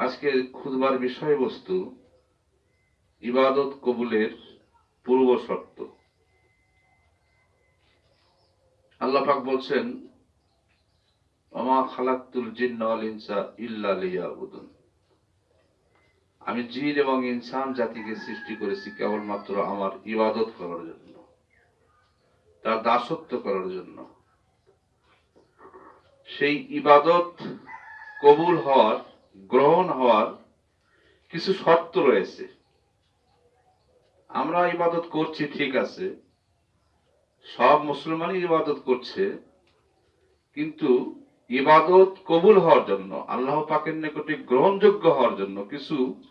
আজকের খুদবার বিষয়বস্তু ইবাদত কবুলের পূর্ব শর্ত। আল্লাহ পাক বলছেন আমি জিন এবং ইনসান জাতিকে সৃষ্টি করেছি কেবলমাত্র আমার ইবাদত করার জন্য, তার দাসত্ব করার জন্য। সেই ইবাদত কবুল হওয়ার গ্রহণ হওয়ার কিছু শর্ত রয়েছে। আমরা ইবাদত করছি, ঠিক আছে। সব মুসলমানই ইবাদত করছে। কিন্তু ইবাদত কবুল হওয়ার জন্য, আল্লাহ পাকের নিকটে গ্রহণযোগ্য হওয়ার জন্য কিছু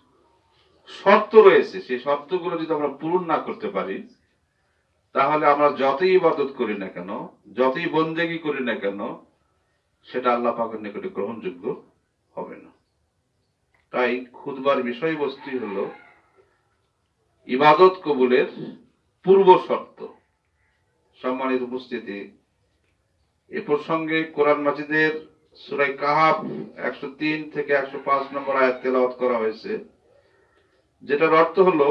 শর্ত রয়েছে। সেই শর্তগুলো যদি আমরা পূরণ না করতে পারি, তাহলে আমরা যতই ইবাদত করি না কেন, যতই বন্দেগি করি না কেন, সেটা আল্লাহ পাকের নিকটে গ্রহণযোগ্য হবে না। তাই খুদবার বিষয়বস্তু হলো ইবাদত কবুলের পূর্ব শর্ত। সম্মানিত উপস্থিতি, এ প্রসঙ্গে কোরআন মাজিদের সুরাই কাহাব একশো তিন থেকে একশো পাঁচ নম্বর আয়াত তেলাওয়াত করা হয়েছে, যেটার অর্থ হলো,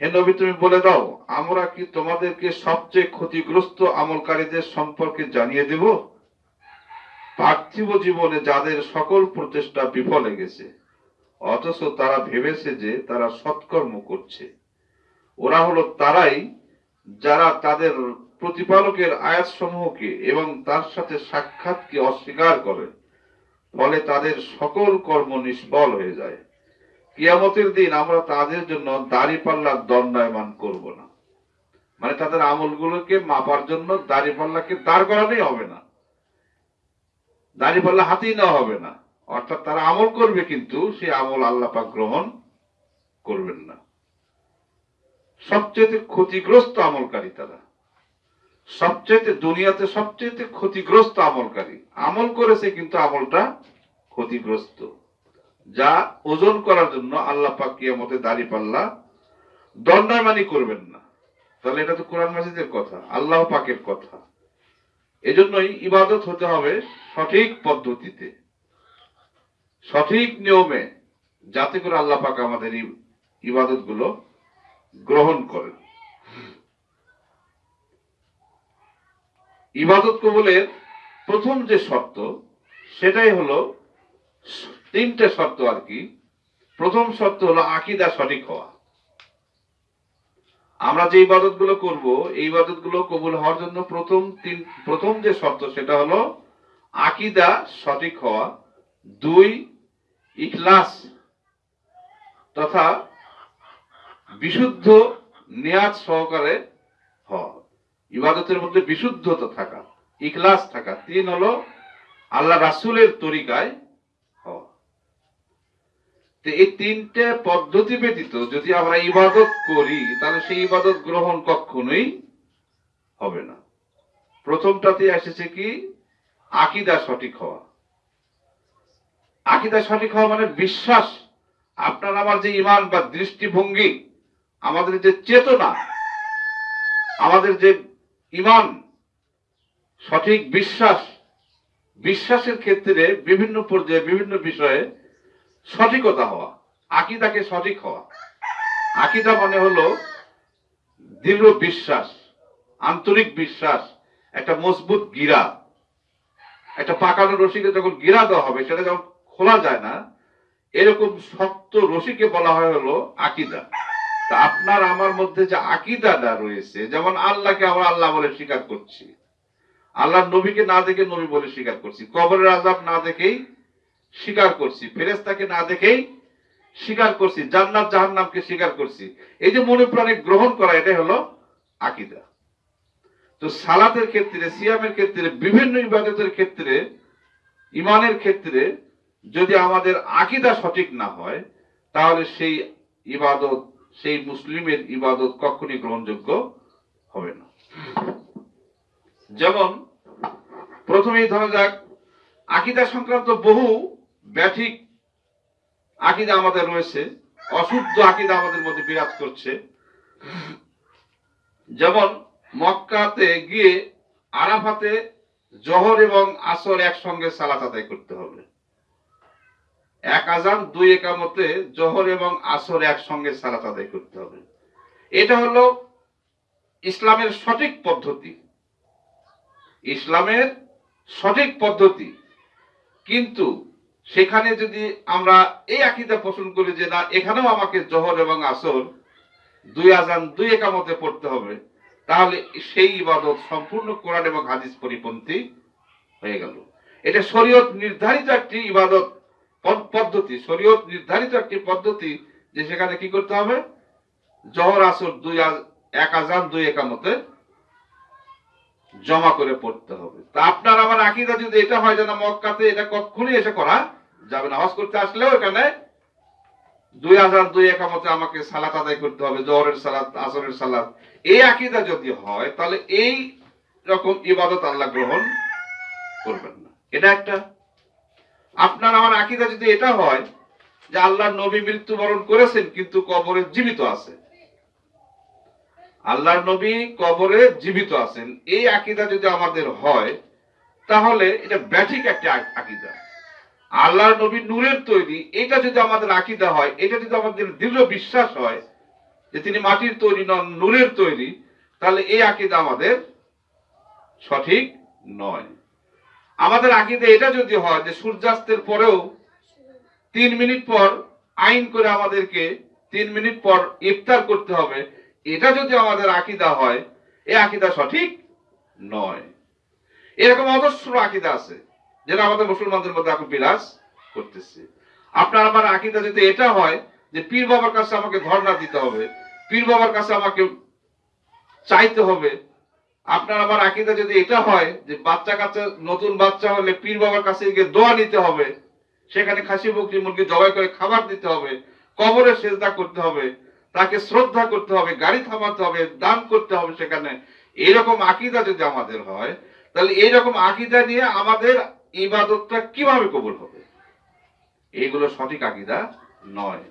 হে নবী, তুমি বলে দাও, আমরা কি তোমাদেরকে সবচেয়ে ক্ষতিগ্রস্ত আমলকারীদের সম্পর্কে জানিয়ে দেব? পার্থিব জীবনে যাদের সকল প্রচেষ্টা বিফলে গেছে, অথচ তারা ভেবেছে যে তারা সৎকর্ম করছে। ওরা হলো তারাই যারা তাদের প্রতিপালকের আয়াত সমূহকে এবং তার সাথে সাক্ষাৎকে অস্বীকার করে, ফলে তাদের সকল কর্ম নিষ্ফল হয়ে যায়। কিয়ামতের দিন আমরা তাদের জন্য দাড়ি পাল্লার দণ্ডায়মান করব না। মানে তাদের আমলগুলোকে মাপার জন্য দাড়ি পাল্লাকে দাঁড় করানোই হবে না। দাড়ি পাল্লা হাতেই নেওয়া হবে না। অর্থাৎ তারা আমল করবে কিন্তু সেই আমল আল্লাহ পাক গ্রহণ করবেন না। সবচেয়ে ক্ষতিগ্রস্ত আমলকারী তারা। সবচেয়ে দুনিয়াতে সবচেয়ে ক্ষতিগ্রস্ত আমলকারী। আমল করেছে কিন্তু আমলটা ক্ষতিগ্রস্ত। যা ওজন করার জন্য আল্লাহ পাক কিয়ামতে দাড়ি পাল্লা দণ্ডায়মানি করবেন না। তাহলে এটা তো কোরআন মাসিদের কথা, আল্লাহ পাকের কথা। এজন্যই ইবাদত হতে হবে সঠিক পদ্ধতিতে। সঠিক নিয়মে যাতে করে আল্লাহ পাক আমাদের ইবাদতগুলো গ্রহণ করেন। ইবাদত কবুলের প্রথম যে শর্ত, সেটাই হলো তিনটে শর্ত আর কি। প্রথম শর্ত হলো আকিদা সঠিক হওয়া। আমরা যে ইবাদতগুলো করব, এই ইবাদতগুলো কবুল হওয়ার জন্য প্রথম তিন, প্রথম যে শর্ত সেটা হলো আকিদা সঠিক হওয়া, দুই, ইখলাস তথা বিশুদ্ধ নিয়াজ সহকারে হওয়া। ইবাদতের মধ্যে বিশুদ্ধতা থাকা, ইখলাস থাকা। তিন হলো আল্লাহ রাসুলের তরিকায় এই তিনটে পদ্ধতি ব্যতীত যদি আমরা ইবাদত করি, তাহলে সেই ইবাদত গ্রহণ কখনোই হবে না। প্রথমটাতে এসেছে কি? আকিদা সঠিক হওয়া। আকিদা সঠিক হওয়া মানে বিশ্বাস। আপনার আমার যে ইমান বা দৃষ্টিভঙ্গি, আমাদের যে চেতনা, আমাদের যে ইমান সঠিক বিশ্বাস, বিশ্বাসের ক্ষেত্রে বিভিন্ন পর্যায়ে, বিভিন্ন বিষয়ে সঠিকতা হওয়া, আকিদাকে সঠিক হওয়া। আকিদা মানে হলো দৃঢ় বিশ্বাস, আন্তরিক বিশ্বাস, একটা মজবুত গিরা। একটা পাকানো রশিকে যখন গিরা দেওয়া হবে, সেটা যখন খোলা যায় না, এরকম শক্ত রশিকে বলা হয় হলো আকিদা। তা আপনার আমার মধ্যে যে আকিদাটা রয়েছে, যেমন আল্লাহকে আমরা আল্লাহ বলে স্বীকার করছি আল্লাহ নবীকে না দেখে নবী বলে স্বীকার করছি, কবরের আজাব না দেখেই স্বীকার করছি। ফেরেস্তাকে না দেখেই স্বীকার করছি, জান্নাত জাহান্নামকে স্বীকার করছি। এই যে মনে প্রাণে গ্রহণ করা, এটাই হলো আকিদা। তো সালাতের ক্ষেত্রে, সিয়ামের ক্ষেত্রে, বিভিন্ন ইবাদতের ক্ষেত্রে ইমানের ক্ষেত্রে যদি আমাদের আকিদা সঠিক না হয়, তাহলে সেই ইবাদত, সেই মুসলিমের ইবাদত কখনই গ্রহণযোগ্য হবে না। যেমন, প্রথমেই ধরা যাক, আকিদা সংক্রান্ত বহু ব্যাঠিক আকিদা আমাদের রয়েছে, অশুদ্ধ আকিদা আমাদের মধ্যে বিরাজ করছে। যেমন মক্কাতে গিয়ে আরাফাতে জহর এবং আসর একসঙ্গে সালাত আদায় করতে হবে। এক আজান, দুই একামতে জোহর এবং আসর একসঙ্গে সালাত আদায় করতে হবে। এটা হলো ইসলামের সঠিক পদ্ধতি। ইসলামের সঠিক পদ্ধতি। কিন্তু সেখানে যদি আমরা এই আকিদা পোষণ করি যে না, এখানেও আমাকে জহর এবং আসর দুই আজান দুই একামতে পড়তে হবে, তাহলে সেই ইবাদত সম্পূর্ণ কোরআন এবং হাদিস পরিপন্থী হয়ে গেল। এটা শরীয়ত নির্ধারিত একটি ইবাদত পদ- পদ্ধতি, শরীয়ত নির্ধারিত একটি পদ্ধতি যে সেখানে কি করতে হবে? জহর, আসর দুই এক আজান দুই একামতে জমা করে পড়তে হবে। তা আপনার আমার আকিদা যদি এটা হয় যে না, মক্কাতে এটা কখনই এসে করা যাবে না, হজ করতে আসলেও এখানে দুই হাজার দুই একামতে আমাকে সালাত আদায় করতে হবে, জহরের সালাত, আসরের সালাত। এই আকিদা যদি হয়, তাহলে এই রকম ইবাদত আল্লাহ গ্রহণ করবেন না। এটা একটা। আপনার আমার আকিদা যদি এটা হয়, যে আল্লাহ নবী মৃত্যুবরণ করেছেন, কিন্তু কবরে জীবিত আছে। আল্লাহর নবী কবরে জীবিত আছেন। এই আকিদা যদি আমাদের হয়, তাহলে এটা ব্যাঠিক একটা আকিদা। আল্লাহর নবী নূরের তৈরি, এটা যদি আমাদের আকিদা হয়, এটা যদি আমাদের দৃঢ় বিশ্বাস হয় যে তিনি মাটির তৈরি নন, নূরের তৈরি, তাহলে এই আকিদা আমাদের সঠিক নয়। আমাদের আকিদা এটা যদি হয় যে সূর্যাস্তের পরেও তিন মিনিট পর আইন করে আমাদেরকে তিন মিনিট পর ইফতার করতে হবে, এটা যদি আমাদের আকিদা হয়, এই আকিদা সঠিক নয়। এরকম অজস্র আকিদা আছে। যেটা আমাদের মুসলমানদের মধ্যে এখন বিরাজ করতেছে। আপনার আমার আকিদা যদি এটা হয় যে পীর বাবার কাছে আমাকে ধর্ণা দিতে হবে, পীর বাবার কাছে আমাকে চাইতে হবে, আপনার আমার আকিদা যদি এটা হয় যে বাচ্চা কাচ্চা, নতুন বাচ্চা হলে পীর বাবার কাছে গিয়ে দোয়া নিতে হবে, সেখানে খাসি, বকরি, মুরগি জবাই করে খাবার দিতে হবে, কবরে সেজদা করতে হবে, তাকে শ্রদ্ধা করতে হবে, গাড়ি থামাতে হবে, দান করতে হবে সেখানে, এরকম আকিদা যদি আমাদের হয়, তাহলে এইরকম আকিদা নিয়ে আমাদের ইবাদতটা কীভাবে কবুল হবে? এইগুলো সঠিক আকিদা নয়।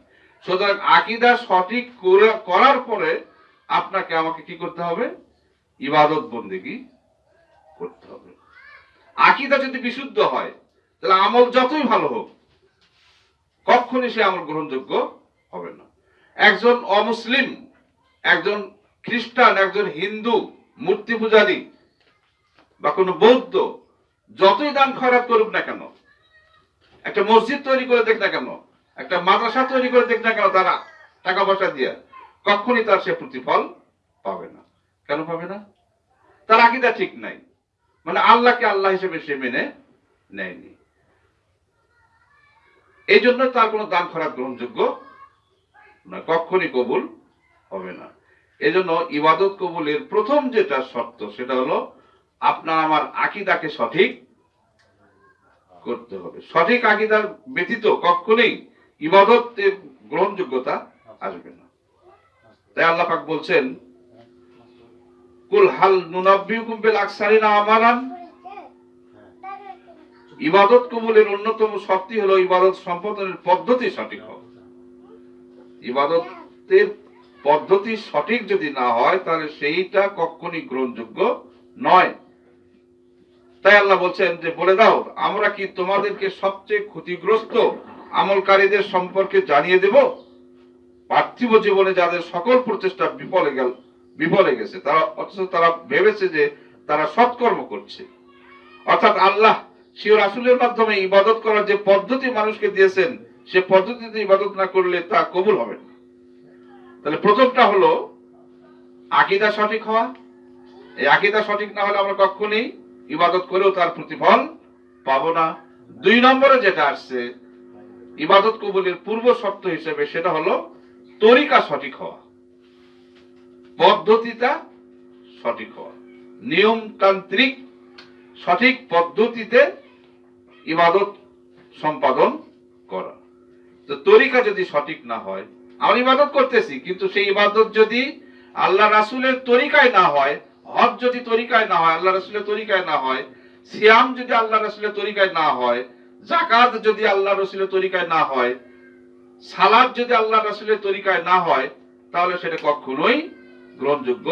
সুতরাং আকিদা সঠিক করার পরে আপনাকে আমাকে কি করতে হবে? ইবাদত বন্দেগি করতে হবে। আকিদা যদি বিশুদ্ধ হয়, তাহলে আমল যতই ভালো হোক, কখনই সে আমল গ্রহণযোগ্য হবে না। একজন অমুসলিম, একজন খ্রিস্টান, একজন হিন্দু, মূর্তি পূজারী বা কোনো বৌদ্ধ যতই দান খয়রাত করুক না কেন, একটা মসজিদ তৈরি করে দেখ না কেন, একটা মাদ্রাসা তৈরি করে দেখ না কেন তারা টাকা পয়সা দিয়ে, কখনই তার সে প্রতিফল পাবে না। কেন পাবে না? তার আকিদা ঠিক নাই। মানে আল্লাহকে আল্লাহ হিসেবে সে মেনে নেয়নি। এই জন্য তার কোনো দান খরাত গ্রহণযোগ্য না কখনই কবুল হবে না। এই জন্য ইবাদত কবুলের প্রথম যেটা শর্ত সেটা হলো আপনার আমার আকিদাকে সঠিক করতে হবে। সঠিক আকিদার ব্যতীত কখনোই ইবাদতের গ্রহণযোগ্যতা আসবে না। তাই আল্লাহ পাক বলছেন, কুল হাল নুনাব্বিউকুম বিল আমালান ইবাদত কবুলের অন্যতম শক্তি হলো ইবাদত সম্পাদনের পদ্ধতি সঠিক হওয়া। ইবাদতের পদ্ধতি সঠিক যদি না হয়, তাহলে সেইটা কখনই গ্রহণযোগ্য নয়। তাই আল্লাহ বলছেন যে, বলে দাও, আমরা কি তোমাদেরকে সবচেয়ে ক্ষতিগ্রস্ত আমলকারীদের সম্পর্কে জানিয়ে দেব? পার্থিব জীবনে যাদের সকল প্রচেষ্টা বিফলে গেল, বিফলে গেছে, তারা, অথচ তারা ভেবেছে যে তারা সৎকর্ম করছে। অর্থাৎ আল্লাহ শিও রাসুলের মাধ্যমে ইবাদত করার যে পদ্ধতি মানুষকে দিয়েছেন, সে পদ্ধতিতে ইবাদত না করলে তা কবুল হবে না। তাহলে প্রথমটা হলো, আকিদা সঠিক হওয়া। এই আকিদা সঠিক না হলে আমরা কখনই ইবাদত করেও তার প্রতিফল পাবো না। দুই নম্বরে যেটা আসছে, ইবাদত কবুলের পূর্ব শর্ত হিসেবে সেটা হলো তরিকা সঠিক হওয়া। পদ্ধতিটা সঠিক হওয়া। নিয়মতান্ত্রিক সঠিক পদ্ধতিতে ইবাদত সম্পাদন করা। তো তরিকা যদি সঠিক না হয় আমরা ইবাদত করতেছি, কিন্তু সেই ইবাদত যদি আল্লাহ রাসুলের তরিকায় না হয় হজ যদি তরিকায় না হয় আল্লাহ রাসুলের তরিকায় না হয়, সিয়াম যদি আল্লাহ রাসুলের তরিকায় না হয় জাকাত যদি আল্লাহ রসুলের তরিকায় না হয়, সালাদ যদি আল্লাহ রসুলের তরিকায় না হয়, তাহলে সেটা কখনোই গ্রহণযোগ্য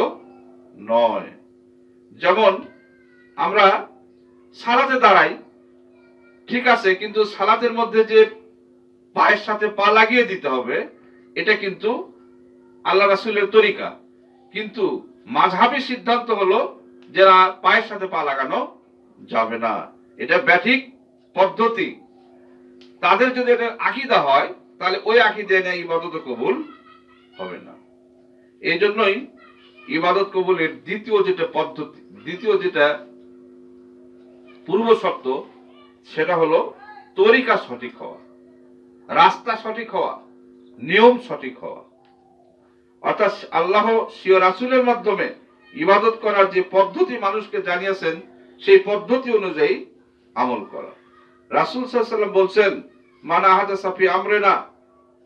নয়। যেমন আমরা সালাতে দাঁড়াই, ঠিক আছে, কিন্তু সালাতের মধ্যে যে পায়ের সাথে পা লাগিয়ে দিতে হবে, এটা কিন্তু আল্লাহ রাসুলের তরিকা। কিন্তু মাঝহাবি সিদ্ধান্ত হলো যে পায়ের সাথে পা লাগানো যাবে না। এটা ব্যাঠিক পদ্ধতি। তাদের যদি এটা আকিদা হয়, তাহলে ওই আকিদা নিয়ে ইবাদত কবুল হবে না। এই জন্যই ইবাদত কবুলের দ্বিতীয় যেটা পদ্ধতি, দ্বিতীয় যেটা পূর্ব শর্ত, সেটা হলো তরিকা সঠিক হওয়া, রাস্তা সঠিক হওয়া, নিয়ম সঠিক হওয়া। অর্থাৎ আল্লাহ সিও রাসুলের মাধ্যমে ইবাদত করার যে পদ্ধতি মানুষকে জানিয়েছেন, সেই পদ্ধতি অনুযায়ী আমল করা। রাসুল সাল্লাম বলছেন, মানা হাজা সাফি আমরেনা,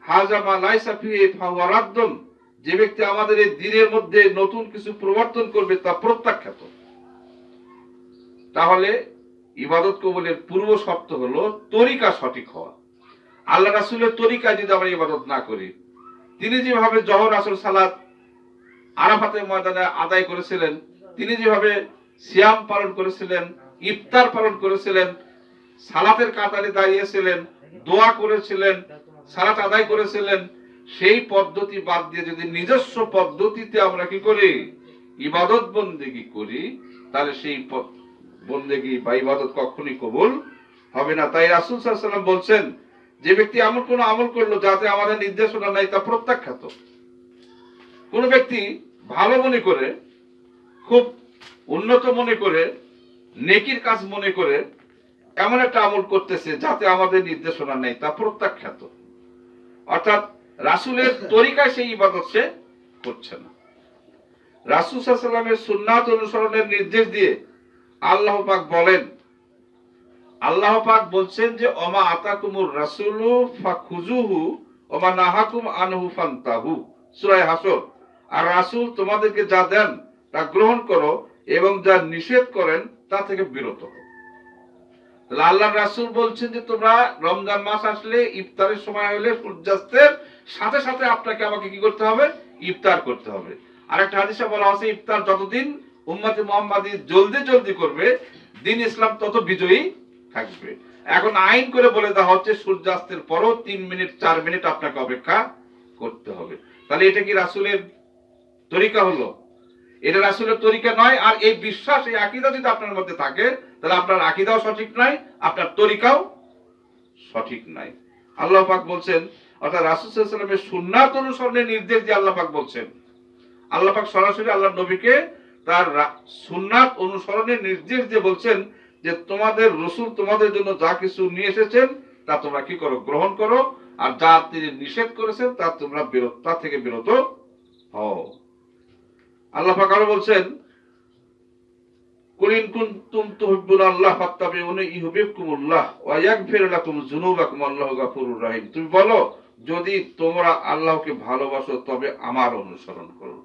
হাজা মা লাই সাফি ফাওয়ারাদ্দন যে ব্যক্তি আমাদের এই দিনের মধ্যে নতুন কিছু প্রবর্তন করবে তা প্রত্যাখ্যাত। তাহলে ইবাদত কবলের পূর্ব শর্ত হলো তরিকা সঠিক হওয়া। আল্লাহ রাসুলের তরিকা যদি আমরা ইবাদত না করি তিনি যেভাবে জহর আসর সালাত আরাফাতের ময়দানে আদায় করেছিলেন, তিনি যেভাবে সিয়াম পালন করেছিলেন, ইফতার পালন করেছিলেন, সালাতের কাতারে দাঁড়িয়েছিলেন, দোয়া করেছিলেন, সালাত আদায় করেছিলেন, সেই পদ্ধতি বাদ দিয়ে যদি নিজস্ব পদ্ধতিতে আমরা কি করি? ইবাদত বন্দেগি করি, তাহলে সেই বন্দেগি বা ইবাদত কখনই কবুল হবে না। তাই রাসুল সাল্লাম বলছেন যে ব্যক্তি এমন কোন আমল করল, যাতে আমাদের নির্দেশনা নাই তা প্রত্যাখ্যাত। কোন ব্যক্তি ভালো মনে করে, খুব উন্নত মনে করে, নেকির কাজ মনে করে, এমন একটা আমল করতেছে, যাতে আমাদের নির্দেশনা নেই তা প্রত্যাখ্যাত। অর্থাৎ রাসুলের তরিকায় সেই ইবাদত সে করছে না। রাসুল সাল্লামের সুন্নাত অনুসরণের নির্দেশ দিয়ে আল্লাহ পাক বলেন আল্লাহ পাক বলছেন যে অমা আতাকুমুর রাসুলু ফাখুজুহু ওমা নাহাকুম আনহু ফান্তাহু। সূরা হাসর। আর রাসূল তোমাদেরকে যা দেন, তা গ্রহণ করো এবং যা নিষেধ করেন, তা থেকে বিরত হও। তাহলে আল্লাহ রাসূল বলছেন যে, তোমরা রমজান মাস আসলে, ইফতারের সময় হলে সূর্যাস্তের সাথে সাথে আপনাকে আমাকে কি করতে হবে? ইফতার করতে হবে। আরেকটা হাদিসে বলা আছে, ইফতার যতদিন উম্মতে মুহাম্মাদি জলদি জলদি করবে, দিন ইসলাম তত বিজয়ী থাকবে। এখন আইন করে বলে দেওয়া হচ্ছে, সূর্যাস্তের পরও তিন মিনিট, চার মিনিট আপনাকে অপেক্ষা করতে হবে। তাহলে এটা কি রাসুলের তরিকা হলো? এটা রাসুলের তরিকা নয়, আর এই বিশ্বাস, এই আকিদা যদি আপনার মধ্যে থাকে, তাহলে আপনার আকিদাও সঠিক নয়, আপনার তরিকাও সঠিক নাই। আল্লাহ পাক বলছেন, অর্থাৎ রাসুল সাল্লামের সুন্নাত অনুসরণের নির্দেশ দিয়ে আল্লাহ পাক বলছেন। আল্লাহ পাক সরাসরি আল্লাহ নবীকে তার সুন্নাত অনুসরণের নির্দেশ দিয়ে বলছেন যে তোমাদের রসুল তোমাদের জন্য যা কিছু নিয়ে এসেছেন, তা তোমরা কি করো? গ্রহণ করো। আর যা তিনি নিষেধ করেছেন, তা তোমরা তা থেকে বিরত হও। আল্লাহ বলছেন কুলিন কুনতুম তুহিব্বুন আল্লাহ ফাত্তাবিউনি ইউহিব্বুকুমুল্লাহ ওয়া ইয়াগফির লাকুম যুনুবাকুম আল্লাহু গাফুরুর রহিম। তুমি বলো, যদি তোমরা আল্লাহকে ভালোবাসো, তবে আমার অনুসরণ করো।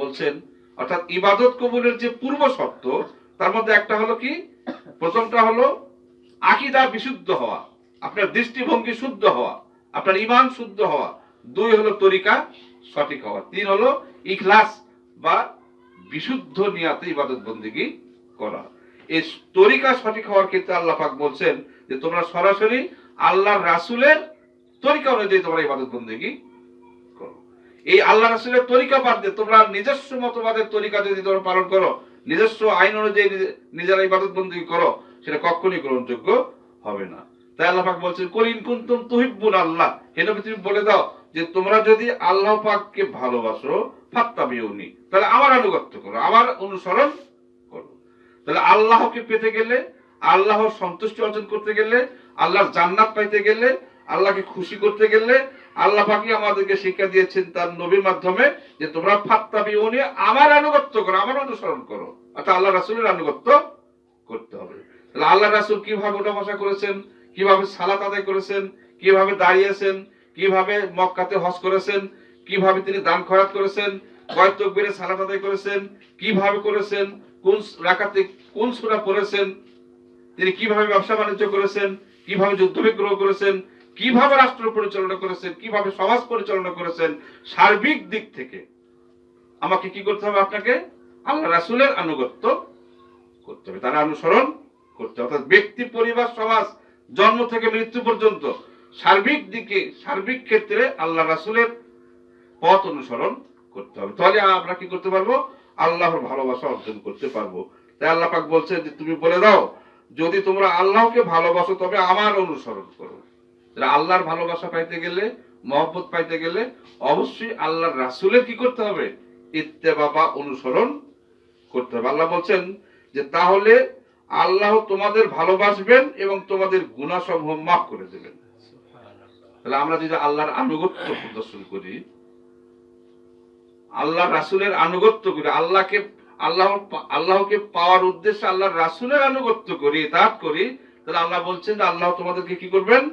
বলছেন, অর্থাৎ ইবাদত কবুলের যে পূর্ব শর্ত তার মধ্যে একটা হলো কি? প্রথমটা হলো আকিদা বিশুদ্ধ হওয়া, আপনার দৃষ্টিভঙ্গি শুদ্ধ হওয়া, আপনার ইমান শুদ্ধ হওয়া। দুই হলো তরিকা সঠিক হওয়া। তিন হলো ইখলাস বা বিশুদ্ধ নিয়াতে ইবাদত বন্দিগি করা। এই তরিকা সঠিক হওয়ার ক্ষেত্রে আল্লাহ পাক বলছেন যে, তোমরা সরাসরি আল্লাহর রাসূলের তরিকা অনুযায়ী তোমরা ইবাদত বন্দিগি করো। এই আল্লাহ রাসুলের তরিকা বাদ দিয়ে তোমরা নিজস্ব মতবাদের তরিকা যদি তোমরা পালন করো নিজস্ব আইন অনুযায়ী নিজে- নিজেরা ইবাদত বন্দী করো, সেটা কখনই গ্রহণযোগ্য হবে না। তাই আল্লাহ পাক বলছেন কলিন কুনতুম তুহিব্বুন আল্লাহ। হে নবী, তুমি বলে দাও যে তোমরা যদি আল্লাহ পাককে ভালোবাসো, ফাত্তাবিউনি, তাহলে আমার আনুগত্য করো, আমার অনুসরণ করো। তাহলে আল্লাহকে পেতে গেলে, আল্লাহর সন্তুষ্টি অর্জন করতে গেলে, আল্লাহর জান্নাত পাইতে গেলে, আল্লাহকে খুশি করতে গেলে আল্লাহ পাকি আমাদেরকে শিক্ষা দিয়েছেন তার নবীর মাধ্যমে যে তোমরা ফাত্তাবিউনি আমার আনুগত্য করো, আমার অনুসরণ করো। অর্থাৎ আল্লাহ রাসূলের আনুগত্য করতে হবে। তাহলে আল্লাহ রাসূল কীভাবে ওঠা বসা করেছেন, কীভাবে সালাত আদায় করেছেন, কীভাবে দাঁড়িয়েছেন, কীভাবে মক্কাতে হজ করেছেন, কীভাবে তিনি দান খরাত করেছেন, কয় তকবীরে সালাত আদায় করেছেন, কীভাবে করেছেন, কোন রাকাতে কোন সুরা পড়েছেন, তিনি কীভাবে ব্যবসা বাণিজ্য করেছেন, কীভাবে যুদ্ধ বিগ্রহ করেছেন কীভাবে রাষ্ট্র পরিচালনা করেছেন, কীভাবে সমাজ পরিচালনা করেছেন, সার্বিক দিক থেকে আমাকে কি করতে হবে আপনাকে? আল্লাহ রাসূলের আনুগত্য করতে হবে, তারা অনুসরণ করতে হবে। অর্থাৎ ব্যক্তি, পরিবার, সমাজ, জন্ম থেকে মৃত্যু পর্যন্ত সার্বিক দিকে, সার্বিক ক্ষেত্রে আল্লাহ রাসুলের পথ অনুসরণ করতে হবে। তাহলে আমরা কি করতে পারব? আল্লাহর ভালোবাসা অর্জন করতে পারব। তাই আল্লাহ পাক বলছে যে, তুমি বলে দাও, যদি তোমরা আল্লাহকে ভালোবাসো, তবে আমার অনুসরণ করো। আল্লাহর ভালোবাসা পাইতে গেলে মহব্বত পাইতে গেলে অবশ্যই আল্লাহর রাসুলের কি করতে হবে? ইত্তেবা বা অনুসরণ করতে হবে। আল্লাহ বলছেন যে তাহলে আল্লাহ তোমাদের ভালোবাসবেন এবং তোমাদের গুণাসমূহ মাফ করে দেবেন। তাহলে আমরা যদি আল্লাহর আনুগত্য প্রদর্শন করি আল্লাহ রাসুলের আনুগত্য করি আল্লাহকে আল্লাহ আল্লাহকে পাওয়ার উদ্দেশ্যে আল্লাহর রাসুলের আনুগত্য করি তাপ করি তাহলে আল্লাহ বলছেন যে আল্লাহ তোমাদেরকে কি করবেন?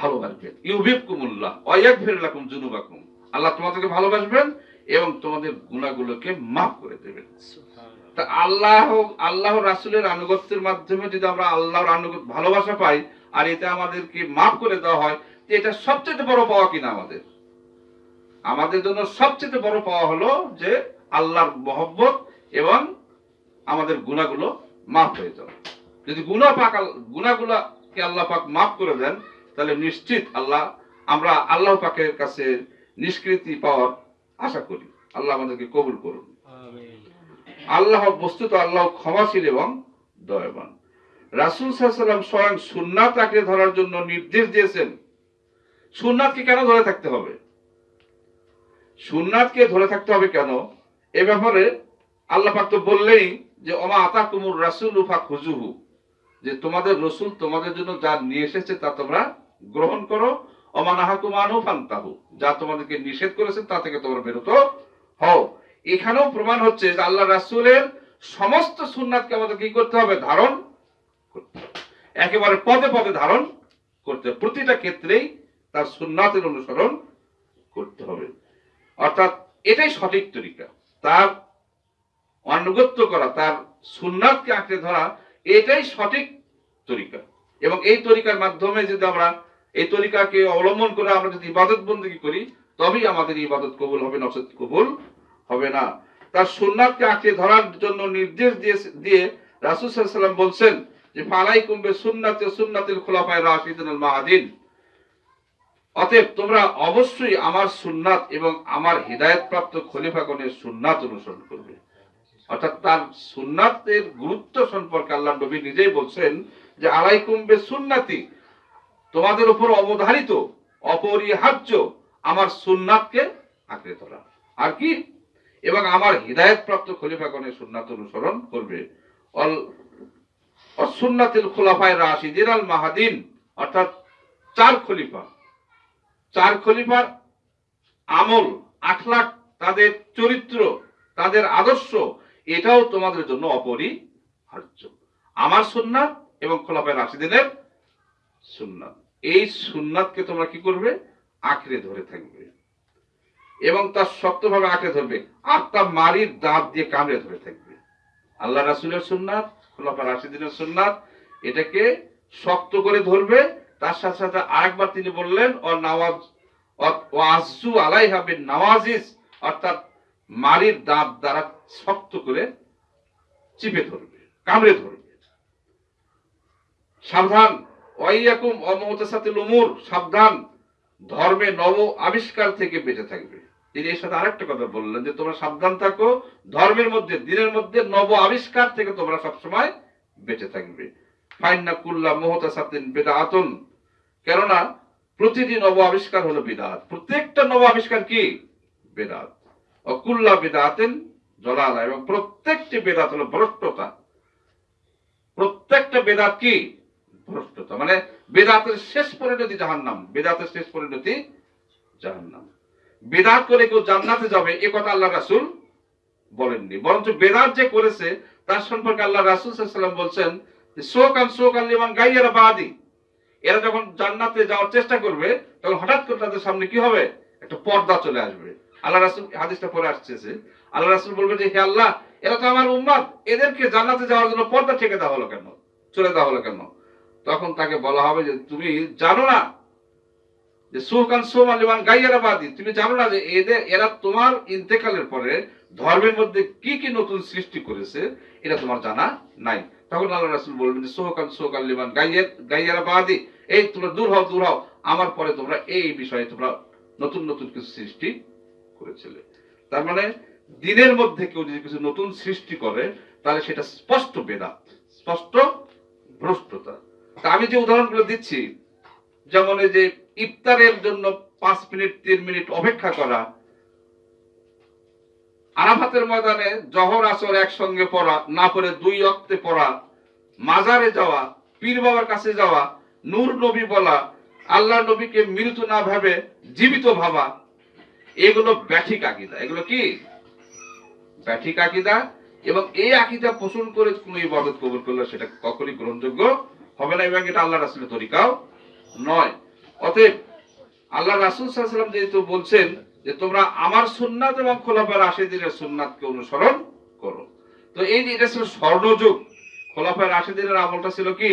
ভালোবাসবেন। ইউবিব কুমুল্লাহ অয়াক ফেরলাকুম জুনুবাকুম আল্লাহ তোমাদেরকে ভালোবাসবেন এবং তোমাদের গুণাগুলোকে মাফ করে দেবেন। তা আল্লাহ আল্লাহ রাসুলের আনুগত্যের মাধ্যমে যদি আমরা আল্লাহর আনুগত্য ভালোবাসা পাই আর এটা আমাদেরকে মাফ করে দেওয়া হয় এটা সবচেয়ে বড় পাওয়া কিনা আমাদের? আমাদের জন্য সবচেয়ে বড় পাওয়া হলো যে আল্লাহর মহব্বত এবং আমাদের গুণাগুলো মাফ হয়ে যাবে যদি গুণা পাক গুণাগুলাকে আল্লাহ পাক মাফ করে দেন তাহলে নিশ্চিত আল্লাহ আমরা আল্লাহ পাকের কাছে নিষ্কৃতি পাওয়ার আশা করি। আল্লাহ আমাদেরকে কবুল করুন। আল্লাহ বস্তুত আল্লাহ ক্ষমাশীল এবং দয়াবান। রাসুল সাল্লাম স্বয়ং সুন্নাত আঁকড়ে ধরার জন্য নির্দেশ দিয়েছেন। সুন্নাতকে কেন ধরে থাকতে হবে? সুন্নাতকে ধরে থাকতে হবে কেন? এ ব্যাপারে আল্লাহ পাক তো বললেই যে অমা আতা কুমুর রাসুল উফা খুজুহু যে তোমাদের রসুল তোমাদের জন্য যা নিয়ে এসেছে তা তোমরা গ্রহণ করো। অমানাহাকুমানু ফান্তাহু। যা তোমাদেরকে নিষেধ করেছে, তা থেকে তোমরা বেরোতো হও। এখানেও প্রমাণ হচ্ছে যে আল্লাহ রাসুলের সমস্ত সুন্নাতকে আমাদের কি করতে হবে? ধারণ একেবারে পদে পদে ধারণ করতে। প্রতিটা ক্ষেত্রেই তার সুন্নাতের অনুসরণ করতে হবে। অর্থাৎ এটাই সঠিক তরিকা। তার অনুগত্য করা, তার সুন্নাতকে আঁকড়ে ধরা, এটাই সঠিক তরিকা। এবং এই তরিকার মাধ্যমে যদি আমরা এই তরিকাকে অবলম্বন করে আমরা যদি ইবাদত বন্দী করি, তবেই আমাদের ইবাদত কবুল হবে নসদ কবুল হবে না। তার সুন্নাতকে আঁকড়ে ধরার জন্য নির্দেশ দিয়ে দিয়ে রাসুল সাল্লাম বলছেন যে ফালাই কুম্বে সুন্নাতে সুন্নাতিল খোলাফায় রাশিদুল মাহাদিন। অতএব তোমরা অবশ্যই আমার সুন্নাত এবং আমার হৃদায়ত প্রাপ্ত খলিফাগণের সুন্নাত অনুসরণ করবে। অর্থাৎ তার সুন্নাতের গুরুত্ব সম্পর্কে আল্লাহ নবী নিজেই বলছেন যে, আলাইকুম বে সুন্নাতি তোমাদের উপর অবধারিত, অপরিহার্য আমার সুন্নাতকে আঁকড়ে ধরা আর কি? এবং আমার হৃদায়ত প্রাপ্ত খলিফাগণের সুন্নাত অনুসরণ করবে। অল অসুন্নাতিল খোলাফায় রাশিদিন আল মাহাদিন, অর্থাৎ চার খলিফা। চার খলিফার আমল আখলাক তাদের চরিত্র, তাদের আদর্শ, এটাও তোমাদের জন্য অপরিহার্য। আমার সুন্নাত এবং খোলাফায় রাশিদিনের সুন্নাত। এই সুন্নাতকে তোমরা কি করবে? আঁকড়ে ধরে থাকবে। এবং তার শক্তভাবে আঁকড়ে ধরবে। আর তার মারির দাঁত দিয়ে কামড়ে ধরে থাকবে। আল্লাহ রাসুলের সুন্নাত, খোলাফা রাশিদিনের সুন্নাত, এটাকে শক্ত করে ধরবে। তার সাথে সাথে আরেকবার তিনি বললেন ও নওয়াজ ও আসু আলাই হবে নওয়াজিস অর্থাৎ মারির দাঁত দ্বারা শক্ত করে চিপে ধরবে, কামড়ে ধরবে। সাবধান সাবধান। ধর্মে নব আবিষ্কার থেকে বেঁচে থাকবে। তিনি এর সাথে আরেকটা কথা বললেন যে, তোমরা সাবধান থাকো, ধর্মের মধ্যে, দিনের মধ্যে নব আবিষ্কার থেকে তোমরা সবসময় বেঁচে থাকবে। ফাইন্না কুল্লা মোহতাসাতিন বেদাআতুন কেননা, প্রতিটি নব আবিষ্কার হলো বিদাত। প্রত্যেকটা নব আবিষ্কার কি? বেদাত। অকুল্লা বেদাতেন জলালা। এবং প্রত্যেকটি বেদাত হলো ভ্রষ্টতা। প্রত্যেকটা বেদাত কি? ভ্রষ্টতা মানে বেদাতের শেষ পরিণতি জাহান্নাম। বেদাতের শেষ পরিণতি জাহান্নাম। বেদাত করে কেউ জান্নাতে যাবে, এ কথা আল্লাহ রাসুল বলেননি। বরঞ্চ বেদাত যে করেছে, তার সম্পর্কে আল্লাহ রাসুল সাল্লাম বলছেন শোকান শোকান লিমান গাইয়ারা বাদি। এরা যখন জান্নাতে যাওয়ার চেষ্টা করবে, তখন হঠাৎ করে তাদের সামনে কি হবে? একটা পর্দা চলে আসবে। আল্লাহ রাসুল হাদিসটা পরে আসছে আল্লাহ রাসুল বলবে যে, হে আল্লাহ, এরা তো আমার উম্মাদ এদেরকে জান্নাতে যাওয়ার জন্য পর্দা ঠেকে দেওয়া হলো কেন? চলে দেওয়া হলো কেন? তখন তাকে বলা হবে যে, তুমি জানো না যে সুকান সোমান লিমান গাইয়ারা বাদি তুমি জানো না যে এদের, এরা তোমার ইন্তেকালের পরে ধর্মের মধ্যে কি কি নতুন সৃষ্টি করেছে? এটা তোমার জানা নাই। তখন আল্লাহ রাসুল বলবেন যে সোহকান সোহকান লিমান গাইয়ার, গাইয়ারা বাদি এই তোমরা দূর হও দূর হও। আমার পরে তোমরা এই বিষয়ে তোমরা নতুন নতুন কিছু সৃষ্টি করেছিলে। তার মানে দিনের মধ্যে কেউ যদি কিছু নতুন সৃষ্টি করে, তাহলে সেটা স্পষ্ট বেদাত, স্পষ্ট ভ্রষ্টতা। আমি যে উদাহরণগুলো দিচ্ছি, যেমন এই যে ইফতারের জন্য পাঁচ মিনিট, তিন মিনিট অপেক্ষা করা, আরাফাতের ময়দানে জহর আসর একসঙ্গে পড়া, না পড়ে দুই অক্তে পড়া, মাজারে যাওয়া, পীর বাবার কাছে যাওয়া, নূর নবী বলা, আল্লাহ নবীকে মৃত না ভাবে জীবিত ভাবা, এগুলো ব্যাঠিক আকিদা। এগুলো কি? ব্যাঠিক আকিদা এবং এই আকিদা পোষণ করে কোন ইবাদত কবুল করলে সেটা কখনই গ্রহণযোগ্য হবে না এবং এটা আল্লাহ রাসুলের তরিকাও নয়। অতএব আল্লাহ রাসুল সাল্লাম যেহেতু বলছেন যে তোমরা আমার সুন্নাত এবং খোলাফার রাশেদিনের সুন্নাতকে অনুসরণ করো। তো এই যে এটা ছিল স্বর্ণযুগ, খোলাফার রাশেদিনের আমলটা ছিল কি?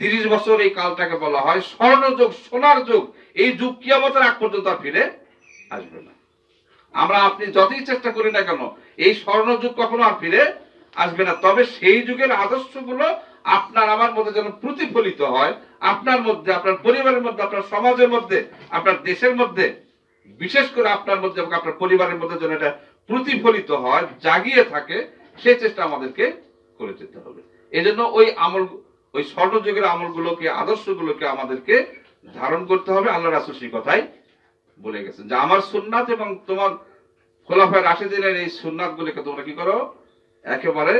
তিরিশ বছর এই কালটাকে বলা হয় স্বর্ণযুগ, সোনার যুগ। এই যুগ কিয়ামতের আগ পর্যন্ত আর ফিরে আসবে না। আমরা আপনি যতই চেষ্টা করি না কেন, এই স্বর্ণযুগ কখনো আর ফিরে আসবে না। তবে সেই যুগের আদর্শগুলো আপনার আমার মধ্যে যেন প্রতিফলিত হয়, আপনার মধ্যে, আপনার পরিবারের মধ্যে, আপনার সমাজের মধ্যে, আপনার দেশের মধ্যে, বিশেষ করে আপনার মধ্যে এবং আপনার পরিবারের মধ্যে যেন এটা প্রতিফলিত হয়, জাগিয়ে থাকে সেই চেষ্টা আমাদেরকে করে যেতে হবে। এই জন্য ওই আমল, ওই স্বর্ণযুগের আমলগুলোকে, আদর্শগুলোকে আমাদেরকে ধারণ করতে হবে। আল্লাহ রাসুল সেই কথাই বলে গেছেন যে, আমার সুন্নাত এবং তোমার খোলাফায় রাশেদিনের এই সুন্নাত গুলিকে তোমরা কি করো? একেবারে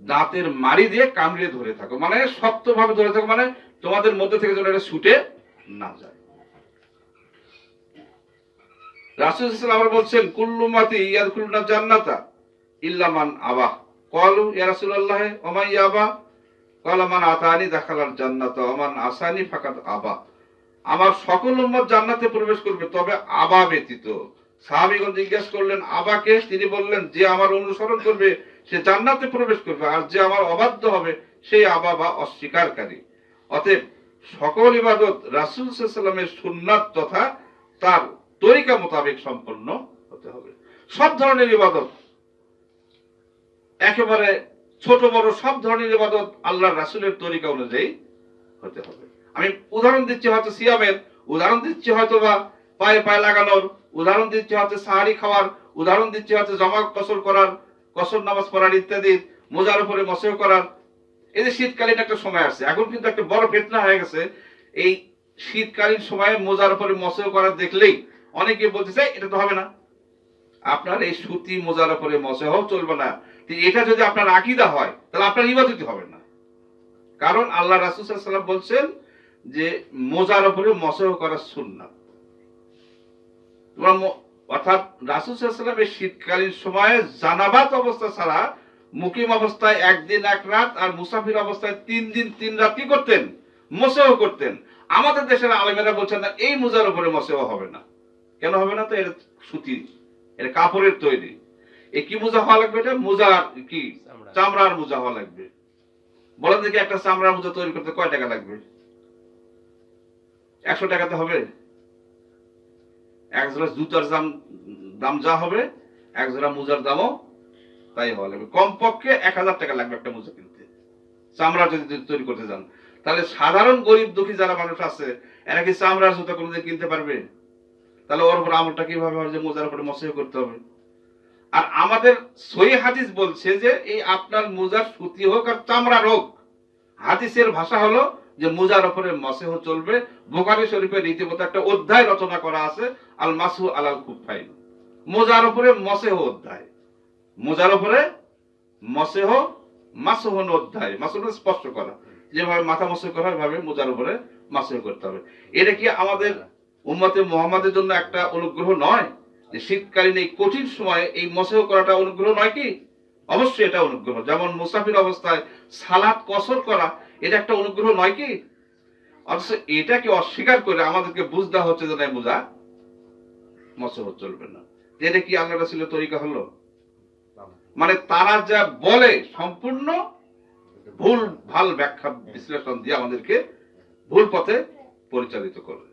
দাঁতের মারি দিয়ে কামড়িয়ে ধরে থাকো। মানে শক্তভাবে ধরে থাকো মানে তোমাদের মধ্যে থেকে যেন এটা ছুটে না যায়। আমার সকল জান্নাতে প্রবেশ করবে, তবে আবা ব্যতীত। সাহাবীগণ জিজ্ঞেস করলেন, আবাকে? তিনি বললেন, যে আমার অনুসরণ করবে সে জান্নাতে প্রবেশ করবে। আর যে আমার অবাধ্য হবে, সেই আবা বা অস্বীকারী অতএব সকল ইবাদত রাসূল সাল্লামের সুন্নাত তথা তার তরিকা মোতাবেক সম্পন্ন হতে হবে। সব ধরনের ইবাদত, একেবারে ছোট বড় সব ধরনের ইবাদত আল্লাহ রাসুলের তরিকা অনুযায়ী হতে হবে। আমি উদাহরণ দিচ্ছি হয়তো সিয়ামের, উদাহরণ দিচ্ছি হয়তো বা পায়ে পায়ে লাগানোর, উদাহরণ দিচ্ছি হয়তো সাহারি খাওয়ার, উদাহরণ দিচ্ছি হয়তো জমা কসর করার কসর নামাজ পড়ার ইত্যাদি মোজার উপরে মসেও করার, এই যে শীতকালীন একটা সময় আসছে, এখন কিন্তু একটা বড় ফেতনা হয়ে গেছে। এই শীতকালীন সময়ে মোজার উপরে মসেও করার দেখলেই অনেকে বলতেছে এটা তো হবে না। আপনার এই সুতি মোজার উপরে মসেহ চলবে না। এটা যদি আপনার আকিদা হয়, তাহলে আপনার ইবাদতি হবে না। কারণ আল্লাহ রাসুসাল্লাম বলছেন যে, মোজার উপরে মসেহ করা সুন্নাত। তোমরা অর্থাৎ রাসুল সাল্লাম এই শীতকালীন সময়ে জানাবাত অবস্থা ছাড়া মুকিম অবস্থায় একদিন এক রাত আর মুসাফির অবস্থায় তিন দিন তিন রাত কি করতেন? মোসেও করতেন। আমাদের দেশের আলেমেরা বলছেন না এই মোজার উপরে মসেহ হবে না। কেন হবে না তো? এটা সুতি এটা কাপড়ের তৈরি। এ কি মোজা হওয়া লাগবে এটা? মোজা কি? চামড়ার মোজা হওয়া লাগবে। বলেন দেখি একটা চামড়ার মোজা তৈরি করতে কয় টাকা লাগবে? একশো টাকাতে হবে? এক জোড়া জুতার দাম দাম যা হবে, এক জোড়া মোজার দামও তাই হওয়া লাগবে। কমপক্ষে এক হাজার টাকা লাগবে একটা মোজা কিনতে। চামড়া যদি তৈরি করতে যান। তাহলে সাধারণ গরিব দুঃখী যারা মানুষ আছে, এরা কি চামড়ার জুতা কোনোদিন কিনতে পারবে? তাহলে ওর উপর আমলটা কীভাবে হবে? যে মোজার উপরে মসে করতে হবে। আর আমাদের সই হাদিস বলছে যে, এই আপনার মোজার সুতি হোক আর চামড়া হোক, হাদিসের ভাষা হলো যে মোজার ওপরে মসেহ চলবে। বোকারি শরীফের রীতিমতো একটা অধ্যায় রচনা করা আছে। আল মাসু আলাল খুফাইন মোজার উপরে মসেহ অধ্যায়। মোজার উপরে মসেহ মাসহন অধ্যায়। মাসহন স্পষ্ট করা। যেভাবে মাথা মসে করা হয় মোজার উপরে মাসেহ করতে হবে। এটা কি আমাদের উম্মতে মোহাম্মদের জন্য একটা অনুগ্রহ নয়? যে শীতকালীন এই কঠিন সময়ে এই মসেহ করাটা অনুগ্রহ নয় কি? অবশ্যই এটা অনুগ্রহ। যেমন মুসাফির অবস্থায় সালাত কসর করা, এটা একটা অনুগ্রহ নয় কি? অথচ এটাকে অস্বীকার করে আমাদেরকে বুঝতে হচ্ছে যে মোজা? মসেহ চলবে না। এটা কি আল্লাহ রাসুলের তরিকা হলো? মানে তারা যা বলে সম্পূর্ণ ভুল ভালো ব্যাখ্যা বিশ্লেষণ দিয়ে আমাদেরকে ভুল পথে পরিচালিত করে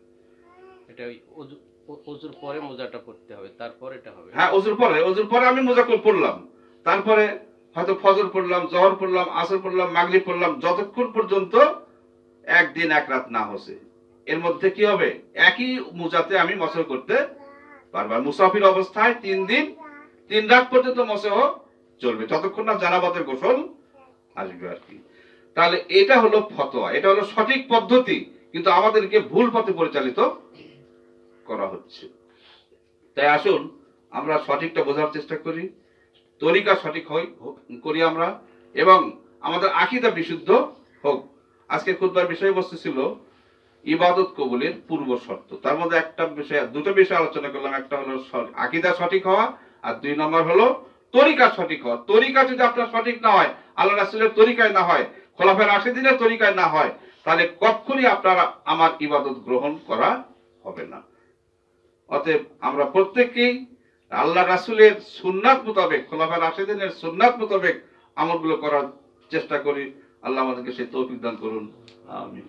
এটা অজু- পরে মোজাটা পড়তে হবে তারপর এটা হবে। হ্যাঁ অজুর পরে অজুর পরে আমি মোজাকুল পড়লাম। তারপরে হয়তো ফজর পড়লাম জহর পড়লাম আসর পড়লাম মাগরিব পড়লাম যতক্ষণ পর্যন্ত একদিন এক রাত না হসে। এর মধ্যে কি হবে? একই মুজাতে আমি মসহ করতে পারব আর মুসাফির অবস্থায় তিন দিন, তিন রাত পর্যন্ত মসহ চলবে। যতক্ষণ না জানাবাতের গোসল আসবে আর কি। তাহলে এটা হলো ফতোয়া, এটা হলো সঠিক পদ্ধতি, কিন্তু আমাদেরকে ভুল পথে পরিচালিত করা হচ্ছে। তাই আসুন, আমরা সঠিকটা বোঝার চেষ্টা করি, তরিকা সঠিক হোক- করি আমরা, এবং আমাদের আকিদা বিশুদ্ধ হোক। আজকে খুদবার বিষয়বস্তু ছিল ইবাদত কবুলের পূর্ব শর্ত। তার মধ্যে একটা বিষয়, দুটো বিষয় আলোচনা করলাম। একটা হলো আকিদা সঠিক হওয়া আর দুই নম্বর হলো তরিকা সঠিক হওয়া। তরিকা যদি আপনার সঠিক না হয় আল্লাহ রাসুলের তরিকায় না হয় খোলাফের আশি দিনের তরিকায় না হয়, তাহলে কখনই আপনার আমার ইবাদত গ্রহণ করা হবে না। অতএব আমরা প্রত্যেককেই আল্লাহ রাসুলের সুন্নাত মোতাবেক খোলাফের রাশেদিনের সুন্নাত মোতাবেক আমলগুলো করার চেষ্টা করি। আল্লাহ আমাদেরকে সেই তৌফিক দান করুন। আমিন।